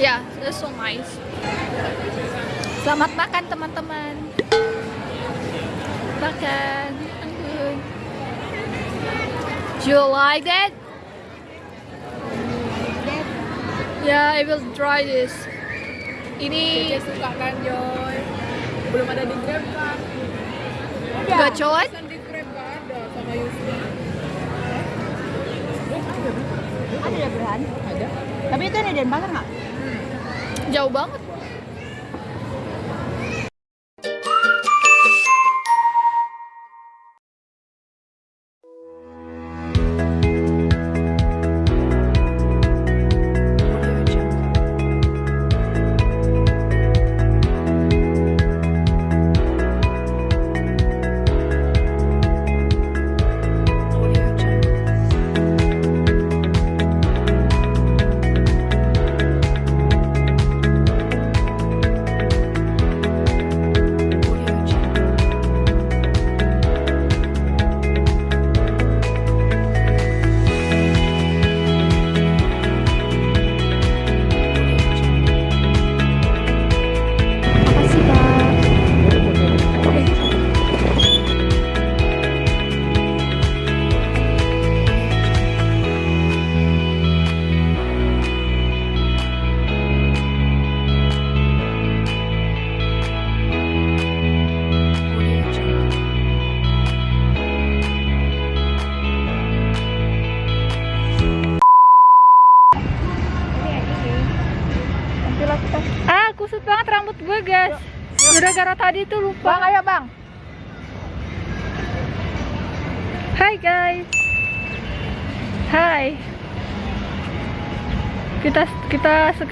Yeah, that's so nice. Selamat makan teman-teman. Makan. Do you like that? Yeah, I will try this. Ini suka kan Joy belum ada di Grab kan gacor. Pesan di Grab gak ada sama Yusri Ada ya Berhan? ada Tapi itu ada Denpasar nggak? Jauh banget.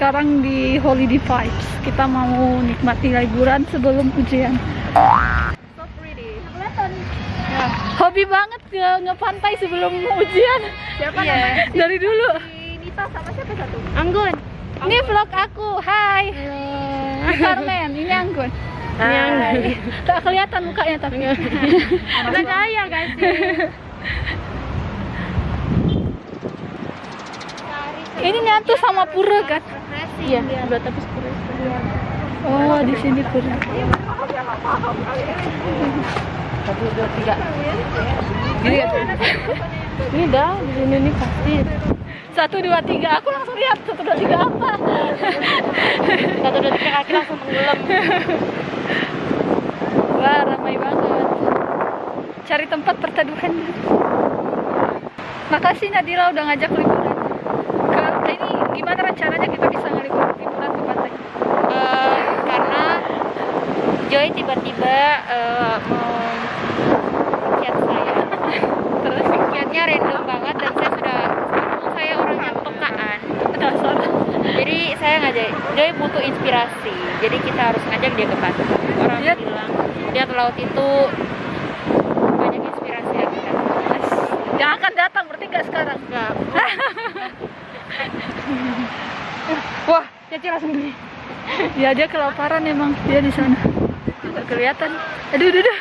Sekarang di Holiday Vibes. Kita mau nikmati liburan sebelum ujian. so pretty Ya, Hobi banget ke ngepantai sebelum ujian. siapa Iya, namanya Dari dulu. Nita sama siapa satu Anggun. Ini vlog aku. Hai. Carmen, ini Anggun. Ini Anggun. Tak kelihatan mukanya tapi. Kita kaya guys. ini nyatu sama pura kan? Iya, dua tapi sepuluh. Oh, di sini pura. Satu, dua, tiga. Gini ya? Ini dah, di sini nih pasti. Satu dua tiga. Aku langsung lihat satu dua tiga apa? Satu, dua, tiga kaki langsung tenggelam. Wah, ramai banget. Cari tempat perteduhan. Makasih Nadira udah ngajak liburan. Ini gimana rencananya kita bisa ngelibur liburan ke pantai? Eh, karena Joy tiba-tiba eh, mau chat saya. Terus Chatnya random banget dan saya sudah saya orangnya pekaan. dasar. Jadi saya ngajak Joy butuh inspirasi. Jadi kita harus ngajak dia ke pantai. Orang Lihat. bilang lihat laut itu banyak inspirasi yang kita. Yang akan datang berarti nggak sekarang. Enggak. Wah, Caci langsung beli. ya dia kelaparan emang dia di sana. Nggak kelihatan. Aduh, aduh, aduh.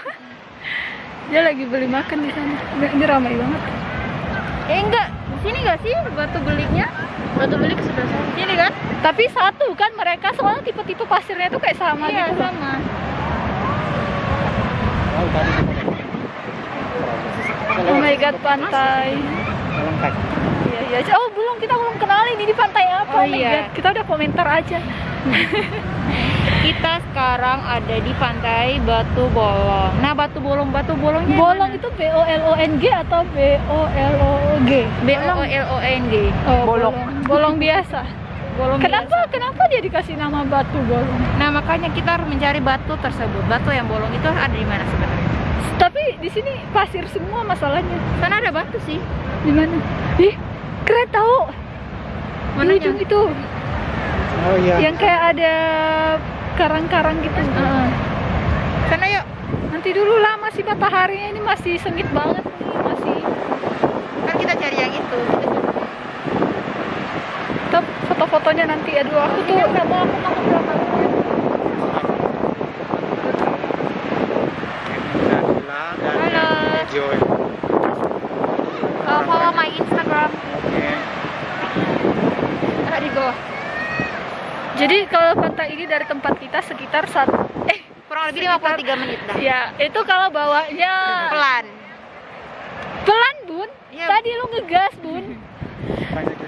Dia lagi beli makan di sana. Ini, ini ramai banget. Eh enggak, di sini enggak sih batu beliknya? Batu belik sebelah sana. Sini kan? Tapi satu kan mereka soalnya tipe-tipe pasirnya tuh kayak sama iya, gitu. sama. Oh my god, pantai. Iya, iya. Oh, belum kita belum kenalin ini pantai apa. Oh, my iya. God. Kita udah komentar aja. Kita sekarang ada di pantai Batu Bolong. Nah, Batu Bolong, Batu Bolongnya Bolong mana? itu B O L O N G atau B O L O G? B O L O N G. Oh, Bolong. Bolong biasa. Bolong Kenapa biasa. kenapa dia dikasih nama batu bolong? Nah, makanya kita harus mencari batu tersebut. Batu yang bolong itu ada di mana sebenarnya? Tapi di sini pasir semua masalahnya. Sana ada batu sih. Di mana? Ih, keren Mananya? ujung itu. Oh iya. Yang kayak ada karang-karang gitu. Heeh. Sana yuk. Nanti dulu lah masih mataharinya ini masih sengit banget nih, masih Kan kita cari yang itu. Kita. Top foto-fotonya nanti aduh aku tuh Nggak mau aku mau berapa? Halo. Uh, follow my Instagram. Oke. Ada di bawah. Jadi kalau pantai ini dari tempat kita sekitar satu eh Kurang lebih 53 menit dah. ya itu kalau bawanya Pelan. pelan bun. Iya. Tadi lu ngegas bun.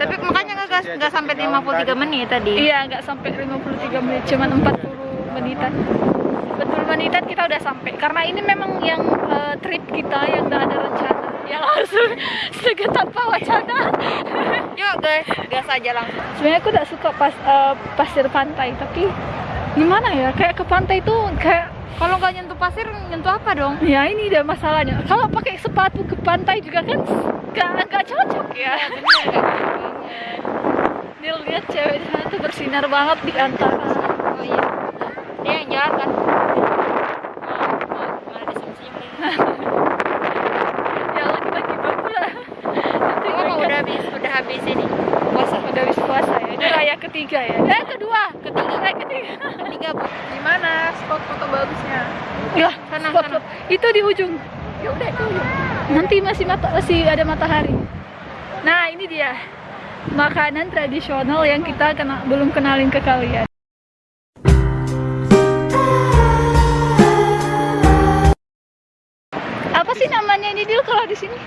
Tapi makanya nggak nggak sampai 53 menit tadi. Iya nggak sampai 53 menit, cuman 40 menitan. 40 menitan kita udah sampai. Karena ini memang yang eh, trip kita yang udah ada rencana, yang langsung seget tanpa wacana. Yuk guys, gas aja langsung. Sebenarnya aku gak suka pas eh, pasir pantai, tapi gimana ya? Kayak ke pantai itu kayak Kalau nggak nyentuh pasir, nyentuh apa dong? ya ini dia masalahnya. Kalau pakai sepatu ke pantai juga kan gak, gak cocok ya. Dia lihat cewek tuh bersinar banget di antara Oh iya. Dia yang jalan kan? Mana dia senyum-senyum ya lagi-lagi pula. Nanti Oh, mereka- udah habis, udah habis ini. Puasa. udah habis puasa ya. Ini raya ketiga ya. Eh kedua, ketiga, eh ketiga. Tiga bu. Gimana spot foto bagusnya? Ya, Sana, spot, sana. spot. Itu di ujung. Ya udah itu. Nanti masih mata masih ada matahari. Nah, ini dia makanan tradisional yang kita kena, belum kenalin ke kalian. Apa sih namanya ini Dil kalau di sini?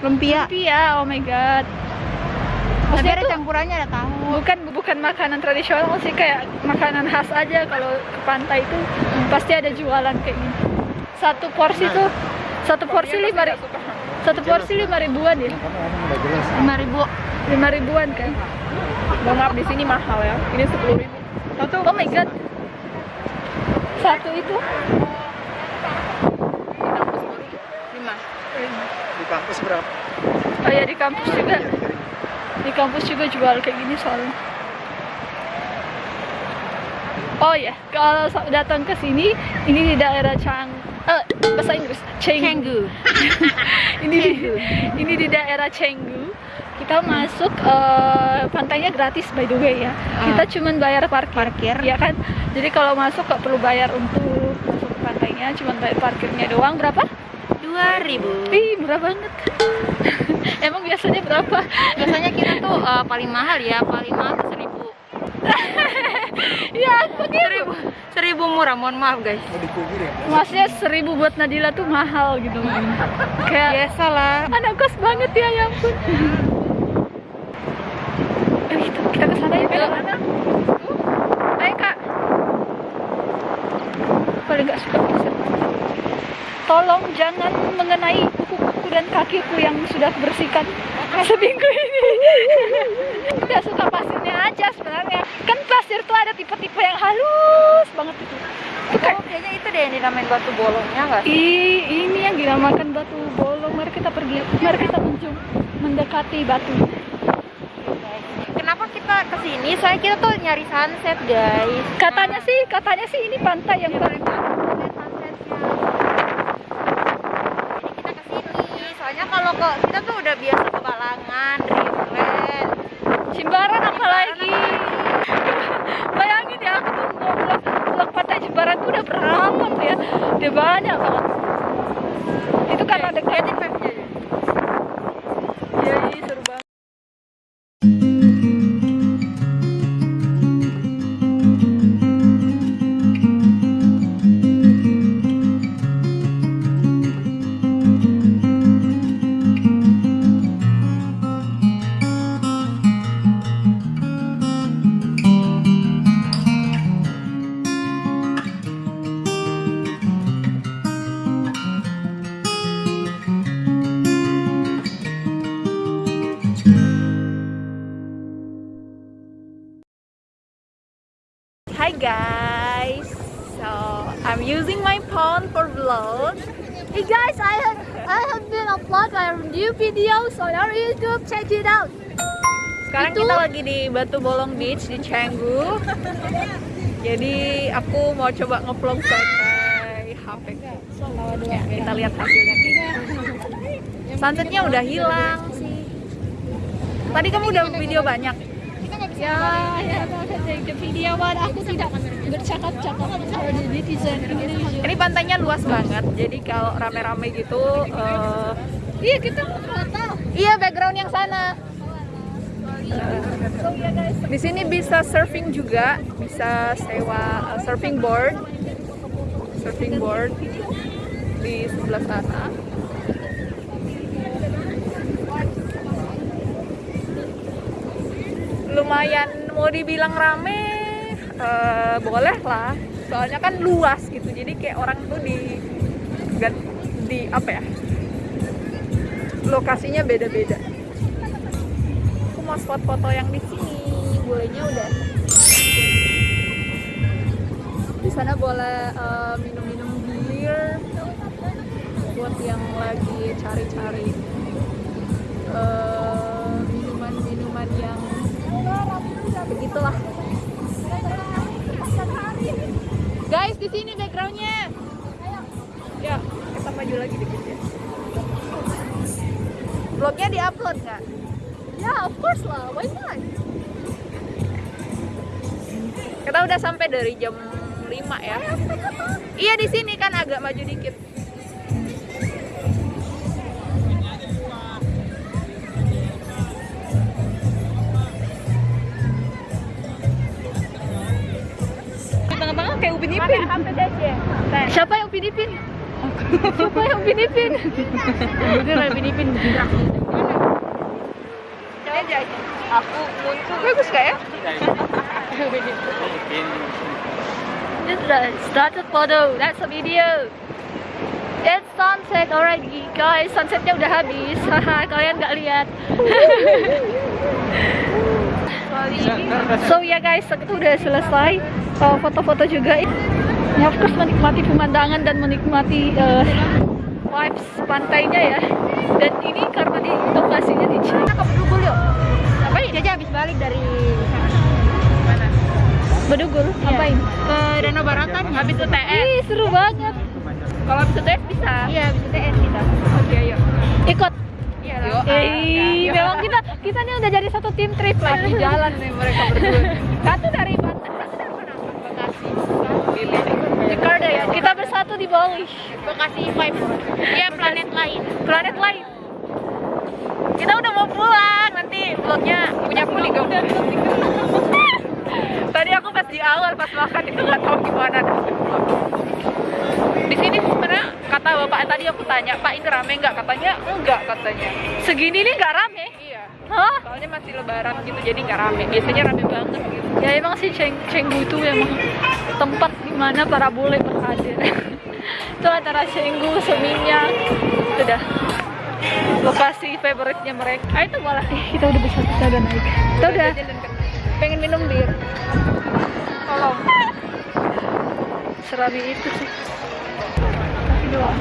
Lumpia. Lumpia. Oh my god. Tapi Maksudnya ada tuh campurannya ada tahu. bukan bukan makanan tradisional sih kayak makanan khas aja kalau ke pantai itu pasti ada jualan kayak gini. Satu porsi tuh satu porsi lima ri- satu porsi lima ribuan ya. Lima ribu. lima ribuan kan Mohon maaf di sini mahal ya. Ini sepuluh ribu. Tuh? oh my god satu itu Lima. Di kampus berapa? oh ya di kampus juga di kampus juga jual kayak gini soalnya oh ya kalau datang ke sini ini di daerah Chang eh bahasa Inggris. Cenggu. ini di, ini di daerah Chengdu kita masuk eh, pantainya gratis by the way ya. Kita cuman bayar parkir. Parkir. ya kan? Jadi kalau masuk nggak perlu bayar untuk masuk ke pantainya cuman bayar parkirnya doang. Berapa? Dua ribu. ih murah banget. Emang biasanya berapa? Biasanya kita tuh eh, paling mahal ya, paling mahal seribu. ya begitu Seribu, seribu murah. Mohon maaf guys. Ya? maksudnya seribu buat Nadila tuh mahal gitu kayak Biasa lah. anak kos banget ya ya ampun eh, kita, kita ke sana ya Bel. ayo kak paling gak suka tolong jangan mengenai kuku-kuku dan kakiku yang sudah bersihkan seminggu ini gak suka pasirnya aja sebenarnya kan pasir tuh ada tipe-tipe yang halus banget itu Oh, kayaknya itu deh yang dinamain batu bolongnya nggak sih? Ih, ini yang dinamakan batu bolong. Mari kita pergi, mari kita menjum, mendekati batu. Kenapa kita ke sini? Soalnya kita tuh nyari sunset guys. Katanya sih, katanya sih ini pantai yang paling kita ke sini. Soalnya kalau kok kita tuh udah biasa ke Balangan, Dreamland. Jimbaran apalagi. Bayangin ya, aku tuh mau vlog, vlog pantai Jimbaran tuh udah berapa tuh ya? Udah banyak banget. Itu karena dekat. Iya, iya, seru banget. Lagi di Batu Bolong Beach di Canggu. Jadi aku mau coba ngevlog pakai HP. Ya, kita lihat hasilnya kayak. Sunsetnya udah hilang sih. Tadi kamu udah video banyak. Ya, ya, video, aku tidak bercakap-cakap netizen. Ini pantainya luas banget. Jadi kalau rame-rame gitu, eh, Iya, kita nggak tahu. iya background yang sana. Di sini bisa surfing juga, bisa sewa uh, surfing board, surfing board di sebelah sana. Lumayan mau dibilang rame, eh, boleh lah. Soalnya kan luas gitu, jadi kayak orang tuh di di apa ya? Lokasinya beda-beda. Mau spot foto yang di sini, bolehnya udah. Di sana boleh eh, minum-minum bir buat yang lagi cari-cari eh, minuman-minuman yang begitulah. Guys, di sini backgroundnya. Ya, kita maju lagi dikit ya. Vlognya diupload nggak? Ya, of course lah. Why not? Kita udah sampai dari jam 5 ya. Iya di sini kan agak maju dikit. Di tengah-tengah kayak Upin Ipin. Siapa yang Upin Ipin? Siapa yang Upin Ipin? Bener Upin Ipin bergerak. Aku muncul bagus gak ya? This is a started photo. That's a video. It's sunset already, guys. Sunsetnya udah habis. Kalian nggak lihat. so ya guys, itu udah selesai. Uh, Foto-foto juga. Ya, of course menikmati pemandangan dan menikmati uh, vibes pantainya ya. Dan ini karena di lokasinya di China. Ke Bedugul yuk. Ngapain? Jaja habis balik dari Mana? Bedugul. Ngapain? Ke Danau Baratan habis UTS. Ih, seru banget. Kalau habis UTS bisa. Iya, bisa TS kita. Oke, ayo. Ikut. Iya Eh, memang kita kita nih udah jadi satu tim trip lagi jalan nih mereka berdua. Satu dari Banten, satu dari mana? Bekasi. Pilih. Jakarta ya. Kita bersatu di Bali. Bekasi Vibes. Iya, planet lain. Planet lain. Kita udah mau pulang nanti vlognya punya aku di Tadi aku pas di awal pas makan itu nggak tahu gimana. Di sini sebenarnya kata bapak tadi aku tanya Pak ini rame nggak katanya enggak katanya. Segini nih nggak rame. Iya. Hah? Soalnya masih lebaran gitu jadi nggak rame. Biasanya rame banget gitu. Ya emang sih Ceng Cenggu itu emang tempat di mana para bule berhadir. itu antara Cenggu, Seminyak, itu dah lokasi favoritnya mereka. Ah itu malah eh, kita udah bisa kita udah naik. Kita udah pengen minum bir. Tolong. serami itu sih. Tapi doang.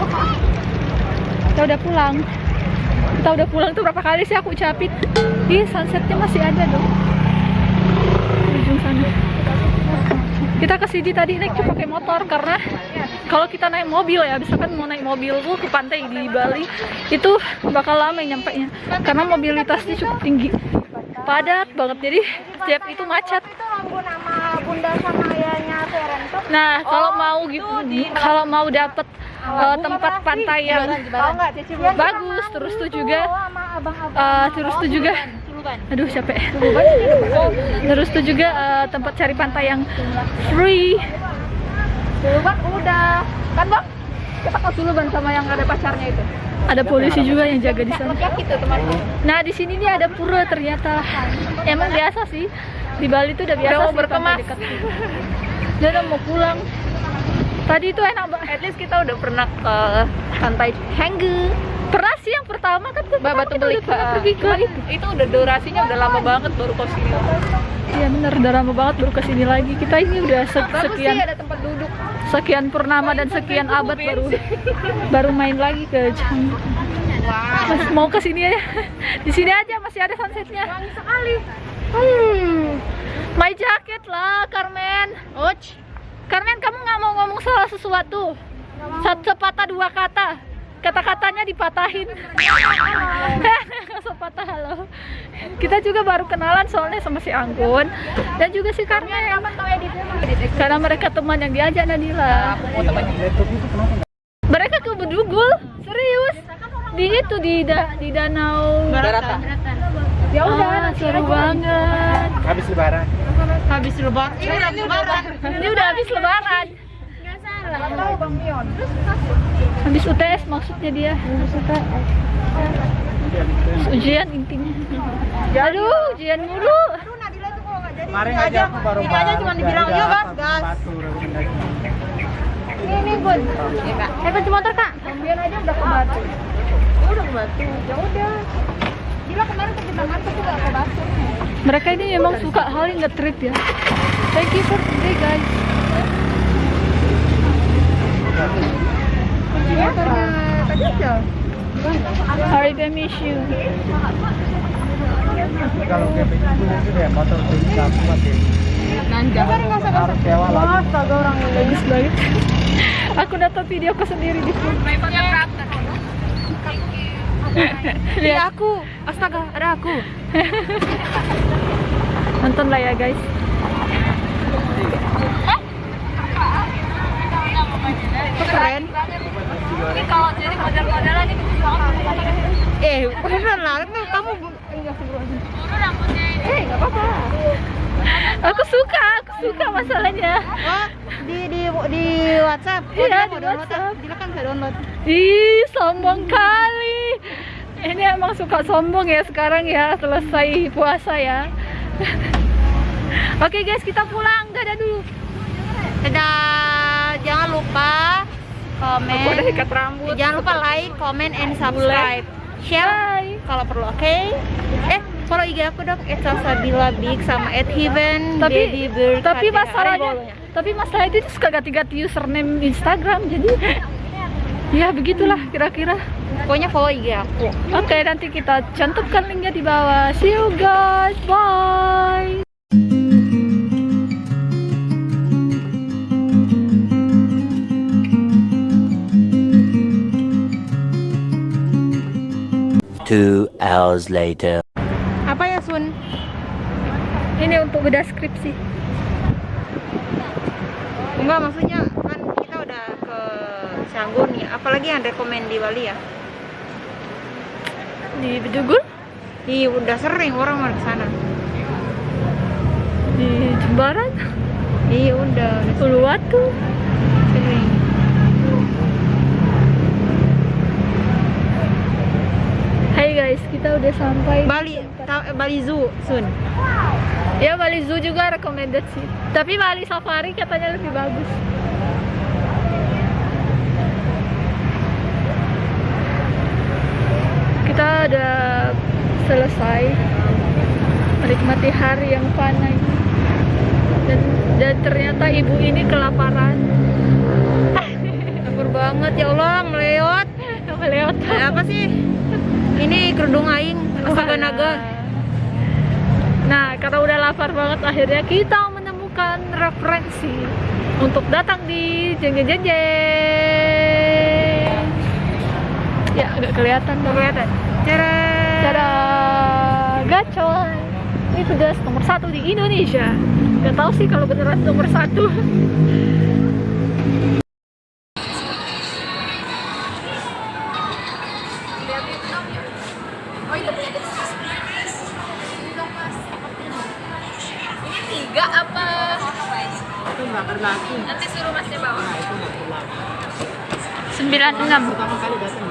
Kita udah pulang. Kita udah pulang tuh berapa kali sih aku ucapin? Ih, sunsetnya masih ada dong. Di ujung sana. Kita ke sini tadi naik tuh pakai motor karena kalau kita naik mobil ya, misalkan mau naik mobil tuh ke pantai di Bali itu bakal lama nyampe nya. Karena mobilitasnya cukup tinggi. Padat banget. Jadi setiap itu macet. Nah, kalau mau gitu, kalau mau dapet uh, tempat pantai yang bagus, terus tuh juga, uh, terus tuh juga, aduh capek. Terus tuh juga uh, tempat cari pantai yang free. Suluban udah. Kan bang, kita ke Suluban sama yang ada pacarnya itu. Ada polisi juga yang jaga di sana. Nah, di sini nih ada pura ternyata. Emang biasa sih. Di Bali tuh udah biasa Udah mau berkemas. Dia udah mau pulang. Tadi itu enak banget. At least kita udah pernah ke pantai Hengge. Pernah sih yang pertama kan tuh Mbak Batu kita Belik udah pernah pergi ke Cuman itu. itu udah durasinya udah lama banget baru ke sini. Iya bener, udah lama banget baru ke sini lagi. Kita ini udah se- sekian sih ada tempat duduk. sekian purnama dan sekian abad baru baru main lagi ke Canggu. Mas, mau ke sini aja. Di sini aja masih ada sunsetnya. Wangi sekali. Hmm. My jacket lah, Carmen. Och. Carmen, kamu nggak mau ngomong salah sesuatu? Satu sepatah dua kata. Kata-katanya dipatahin. Sepatah halo. Kita juga baru kenalan soalnya sama si Anggun dan juga si Carmen. Karena mereka teman yang diajak Nadila. Mereka ke Bedugul, serius. Di itu di da- di danau Barata. Ya udah, Ah, nanti seru aja. banget. Habis lebaran. Habis lebaran. Ini udah lebaran. Ini udah habis lebaran. Nggak tahu Bang Mion. Habis UTS maksudnya dia. Habis UTS. Ujian intinya. Aduh, ujian mulu. Kemarin aja aku baru ini aja cuma dibilang yuk gas gas. Ini ini bun. Eh, kunci motor, Kak. Mion aja udah ke Batu. Udah ke Batu. Ya udah. Gila kemarin ngantuk tuh nggak ke Batu. Mereka ini memang suka hal yang nge-treat ya. Thank you for today, guys. Ya karena tadi aja. Sorry to miss you. Kalau itu ya motor bisa kuat ya. Nanjak. Harus sewa lagi. Astaga orang. Bagus banget. Aku videoku sendiri di sini. Lihat aku. Astaga, ada aku. Nonton lah ya, guys. Keren. Ini kalau jadi model-modelan ini Eh, beneran lah. Itu kamu bu- Eh, nggak apa-apa. Aku suka, aku suka masalahnya. Oh, di di di WhatsApp. Oh, Iya, di download. WhatsApp. Dia kan bisa download. Ih, sombong kali. Ini emang suka sombong ya sekarang ya, selesai puasa ya. Oke guys, kita pulang. Dadah dulu. Dadah. Jangan lupa komen. Aku udah ikat rambut. Jangan lupa like, comment, and subscribe. Share kalau perlu, oke? Eh, follow IG aku dong, @salsabila big sama @heaven Tapi baby tapi masalahnya, tapi masalah itu suka ganti-ganti username Instagram. Jadi ya begitulah kira-kira. Pokoknya follow IG aku. Oke, nanti kita cantumkan linknya di bawah. See you guys. Bye. Two hours later. Apa ya, Sun? Ini untuk beda skripsi. Enggak, maksudnya kan kita udah ke Canggu nih. Apalagi yang rekomend di Bali ya? Di Bedugul, Iya, udah sering orang mau ke sana. di Jembaran, Iya, udah, udah Uluwatu. sering. Hai guys, kita udah sampai. Bali, Bali Zoo, Sun. Ya Bali Zoo juga recommended sih. Tapi Bali Safari katanya lebih bagus. Kita udah selesai menikmati hari yang ini. Dan, dan ternyata ibu ini kelaparan. Lapar banget ya Allah, meleot. Eh, apa sih? Ini kerudung aing, astaga naga. Nah, karena udah lapar banget akhirnya kita menemukan referensi untuk datang di jeng jeng jeng jeng. Ya, agak kelihatan dong. Kelihatan. Cara. Cara gacor. Ini pedas nomor satu di Indonesia. Gak tahu sih kalau beneran nomor satu. 96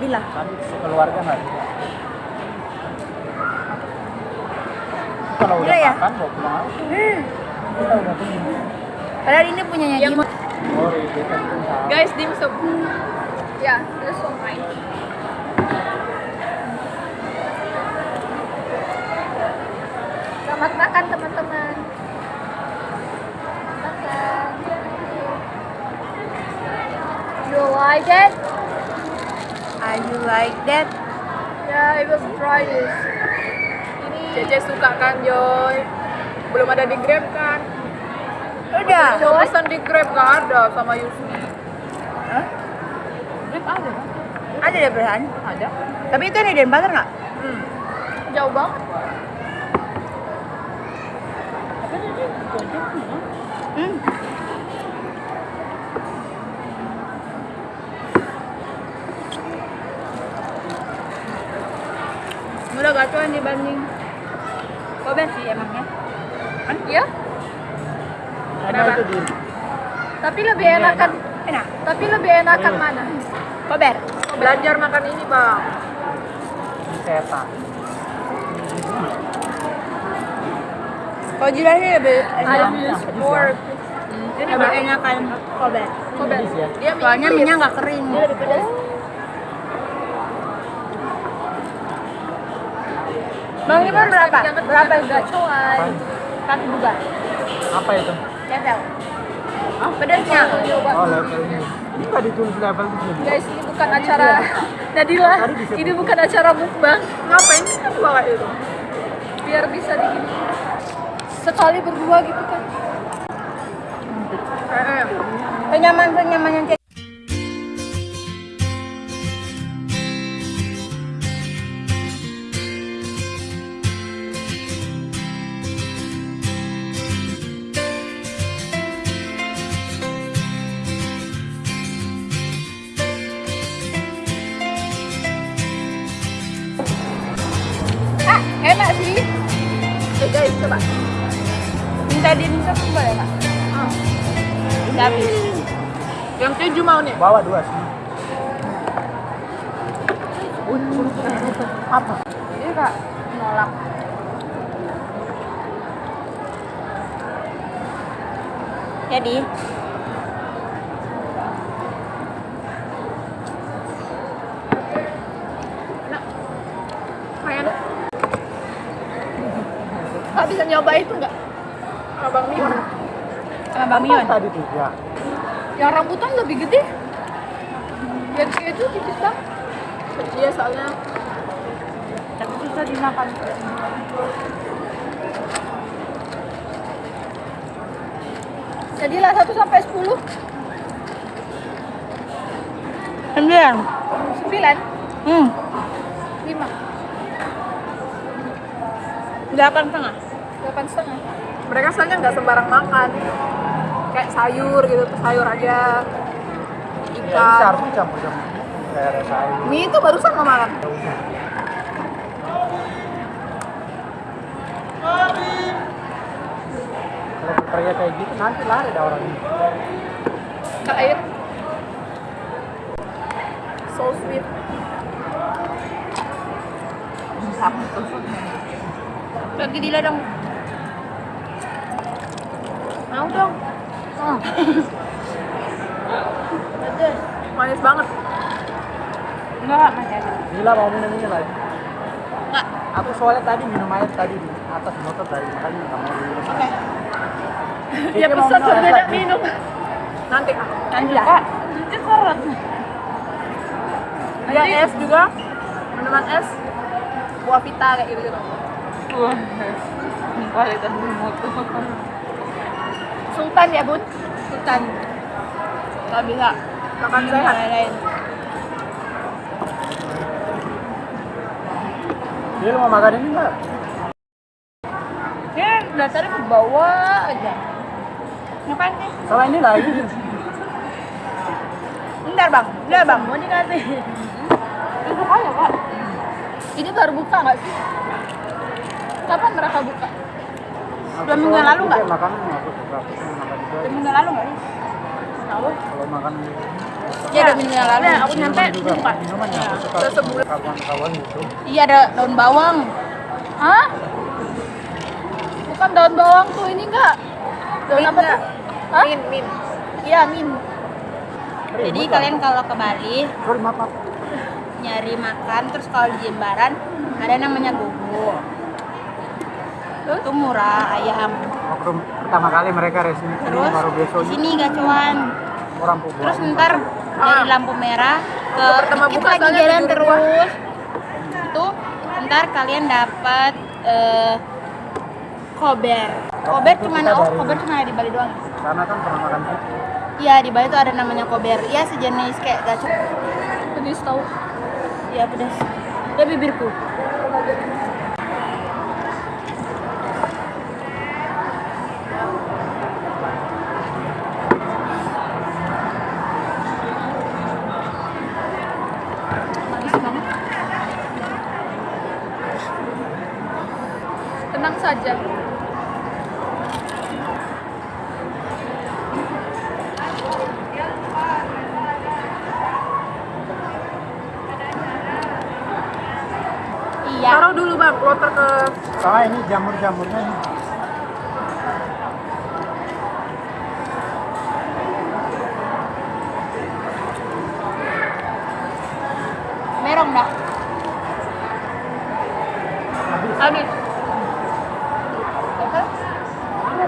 Cece. Dila ada Dila. Kan keluarga nggak? Kalau udah ya? makan bawa pulang aja. Kita udah punya. Padahal ini punyanya Yang Jim. Oh, itu kan salah. Guys, dimsum. Ya, this one mine. Selamat makan teman-teman. Makan. You like it? Are you like that? Yeah, I will try this. Ini Cece suka kan, Joy? Belum ada di Grab kan? Udah. Mau pesan di Grab gak ada sama Yusni. Ada deh belahan. Ada. Tapi itu ada Denpasar nggak? Hmm. Jauh banget. Hmm. Udah gacuan dibanding Kobe sih emangnya. Iya, Ada itu di tapi lebih enakan. Enak. Tapi lebih enakan mana? Kober. Belajar makan ini, Bang. setan. Kalau Jila sih lebih enak. pork. Ini lebih enakan Kober. Ya. Dia Soalnya minyak nggak kering. Bang Iman berapa? Berapa itu? Satu juga. Apa itu? Level. Oh, pedasnya. Oh, level ini. Ini nggak ditulis level di sini. Guys, ini bukan acara Nadila. Ini bukan acara mukbang. Ngapain sih kan bawa itu? Biar bisa di sekali berdua gitu kan. Eh, eh. Senyaman yang guys, coba. minta dimsum boleh nggak? Udah habis. Yang keju mau nih. Bawa dua sih. Apa? Ini kak nolak. Jadi Kayak Kak bisa nyoba itu nggak? Abang Mion. sama Bang Mion. Tadi tiga. Yang rambutan lebih gede. Yang keju tipis banget. Iya, soalnya Tapi susah dimakan. Jadilah 1 sampai 10. Sembilan. 9, Hmm. 5, Delapan setengah. 8 setengah. mereka soalnya nggak sembarang makan. Kayak sayur gitu, sayur aja. Ya, ini Ikan. campur-campur. Kayak ada sayur. Mie itu barusan mau makan. Ya. Kalau kayak gitu nanti lari dah orang ini. Kak air. So sweet. Bagi Dila dong. Mau dong. Manis banget. Enggak, masih ada. Gila mau minum ini lagi. Enggak. Aku soalnya tadi minum air tadi di atas motor dari makanya nggak mau minum. Oke. Ya pesan berbeda minum. Nanti. Nanti lah. Ada es juga. Minuman es. buah vita kayak gitu gitu Wah, kualitas moto. Sultan ya bun? Sultan. Nggak bisa makan sehat lain Jadi lu mau makan ini enggak? ya dasarnya ke bawah aja. Ngapain sih? Sama ini lagi. bentar bang. Bentar bang. Mau dikasih. Itu aja pak? Ini baru buka nggak sih? Kapan mereka buka Dua minggu yang lalu nggak? Dua minggu lalu nggak sih Kalau makan iya dua minggu yang lalu aku nyampe minuman ya aku suka Terus sebulan. kawan-kawan gitu. iya ada daun bawang Hah? Bukan daun bawang tuh ini enggak? Daun apa tuh? Hah? min min Iya, min. jadi kalian kalau ke Bali nyari makan terus kalau di Jembaran ada namanya gogo itu murah ayam. Waktu pertama kali mereka resmi sini. Terus? baru besok sini gacuan. Orang pukul. terus ntar dari lampu merah ke pertama buka lagi jalan terus. Itu ntar kalian dapat eh, kober. Kober cuma oh kober cuma ada di Bali doang. Karena kan pernah makan iya di Bali tuh ada namanya kober. Iya sejenis kayak gacor Pedes tahu. iya pedas ya bibirku Manis banget. Tenang saja. iya Taruh dulu bang, kloter ke Sama ini jamur-jamurnya nih. merong dah habis.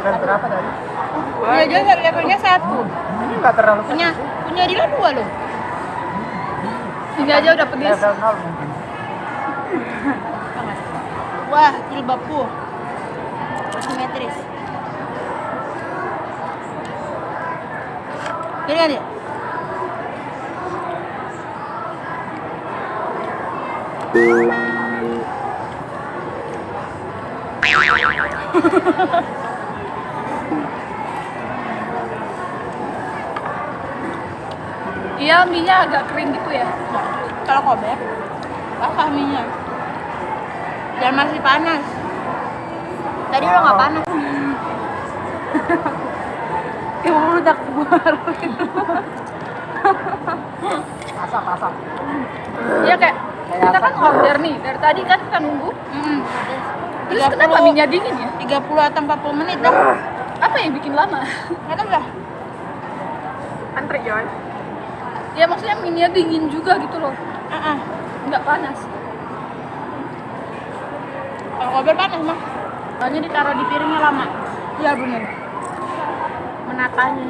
Level berapa tadi? Juga levelnya satu Ini nggak terlalu punya punya Dila dua loh Ini aja udah pedes. level nol mungkin. wah jilbabku simetris kan ya? Minyak agak kering gitu ya. Nah, kalau kober basah minyak dan masih panas tadi udah nggak panas Ya meledak baru. Asap asap. Iya kayak kita kan order nih dari tadi kan kita nunggu. Mm-mm. Terus kenapa minyak dingin ya? 30 atau 40 menit dah Apa yang bikin lama? nggak tahu dah Antri Joy. Ya maksudnya minyak dingin juga gitu loh. Ah, ah. Nggak panas. kalau kober panas mah Soalnya ditaruh di piringnya lama. iya bener Menatanya.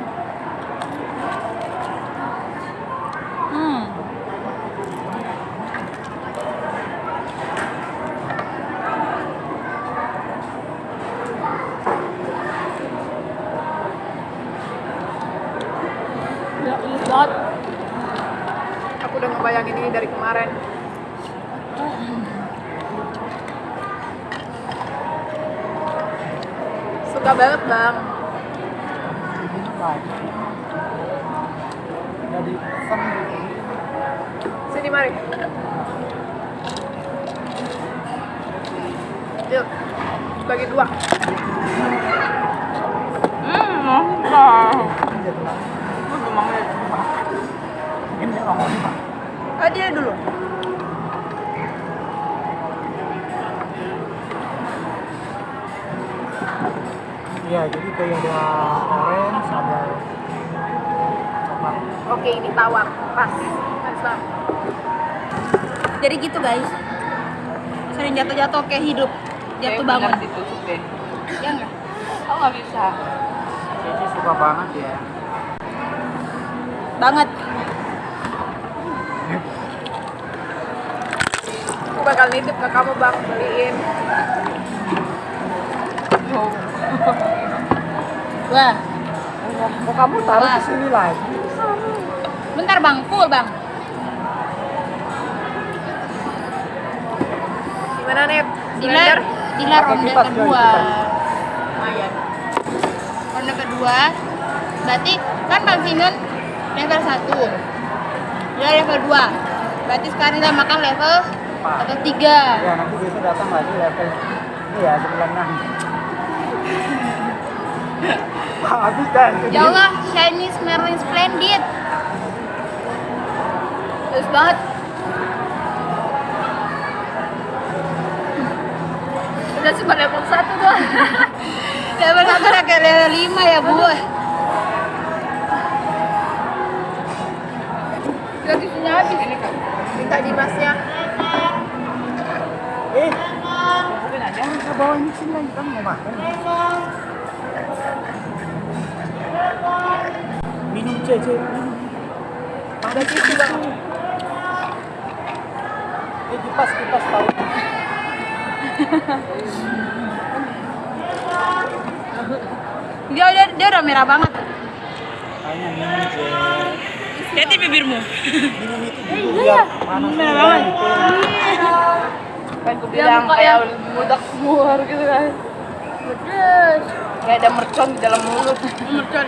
hmm. Ya, pedes banget. aku udah ngebayangin ini dari kemarin suka banget bang Jadi sem gitu. sini mari yuk bagi dua Hmm, mantap. Ini ngomong ah dia dulu Iya, jadi kayak ada orange, ada coklat. Oke, ini tawar. Pas. Pas banget. Jadi gitu, guys. Sering jatuh-jatuh kayak hidup. Jatuh bangun. Ditutup deh. Ya enggak? Aku nggak bisa. Cici suka banget ya. Banget. bakal nitip ke kamu bang beliin. Wah, Kok kamu taruh di sini lagi? bentar bang, full bang. Gimana nih? Dilar, dilar ronde kedua. Lumayan. Ronde kedua, berarti kan Bang Sinun level 1 Dia level 2 Berarti sekarang kita makan level level 3 Ya nanti besok datang lagi level ini ya sebelah enam. Habis kan? Ya Allah, Chinese Merlin Splendid Bagus banget Udah cuma level satu doang. Level 1 udah kayak level 5 ya bu Gratisnya habis. Minta Dimasnya. Eh, bawa ini sini lagi kan mau makan. Minum cece. Ada tisu bang. Eh kipas kipas tahu. Dia udah, dia udah merah banget Hanya minum cece. Lihatin bibirmu Minum itu biar panas. Merah banget. Kan gue bilang kayak mudak muar gitu kan. Pedes Kayak ada mercon di dalam mulut. Mercon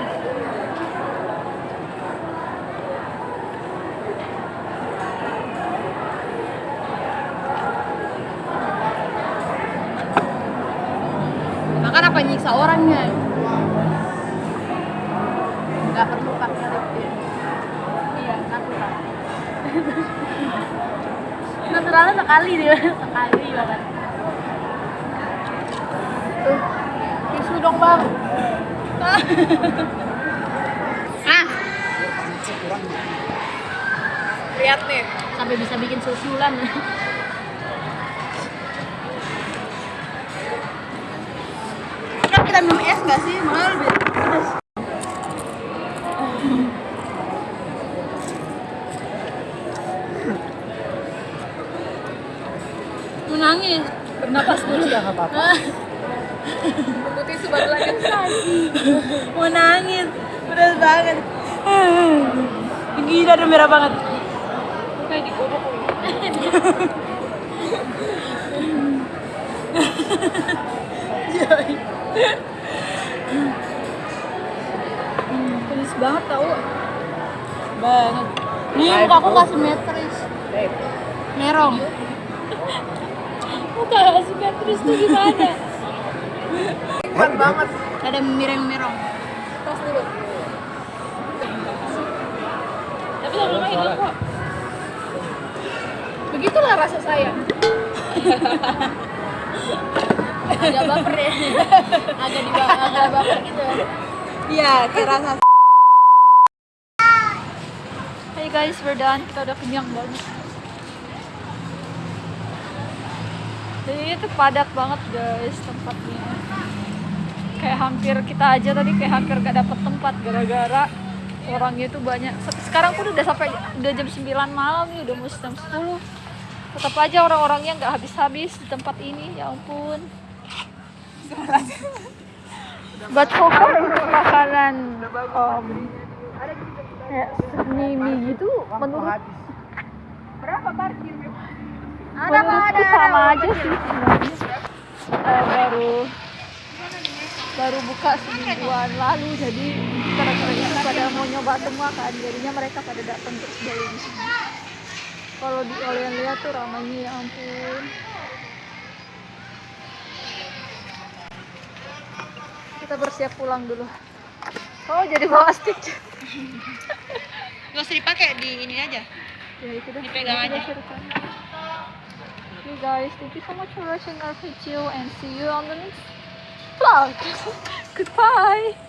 Makan apa nyiksa orangnya? Gak perlu tint. Iya, natural. Naturalnya sekali dia, sekali banget. Tisu dong bang. Ah, Lihat nih. sampai bisa bikin susulan. nggak sih? Malah lebih pedas. Mau nangis. Bernapas dulu. Enggak apa-apa. Tunggu tisu baru lagi. Mau nangis. Pedas banget. Gila udah merah banget. Kayak digodok. Pedes banget tau. Banget. Nih muka aku gak simetris. Merong. Muka asimetris tuh gimana? Kuat banget. Ada mereng-merong. Tos dulu. Tapi lama-lama hilang kok. Begitulah rasa sayang. Agak baper ya. Agak di agak baper gitu. Iya, kayak rasa Hey guys, we're done. Kita udah kenyang banget. Jadi itu padat banget guys tempatnya. Kayak hampir kita aja tadi kayak hampir gak dapet tempat gara-gara orangnya itu banyak. Sekarang pun udah sampai udah jam 9 malam nih, udah mau jam 10. Tetap aja orang-orangnya nggak habis-habis di tempat ini, ya ampun. But so far makanan um, kayak seni mie gitu menurut Berapa parkir? menurutku sama aja sih sebenarnya. Eh, baru baru buka semingguan lalu jadi gara-gara itu pada mau nyoba semua kan jadinya mereka pada datang di sini kalau di kalian lihat tuh ramainya ya ampun kita bersiap pulang dulu oh jadi plastik Gak usah dipakai di ini aja. ya itu dah Dipegang aja. Okay guys, thank you so much for watching our video and see you on the next vlog. Goodbye.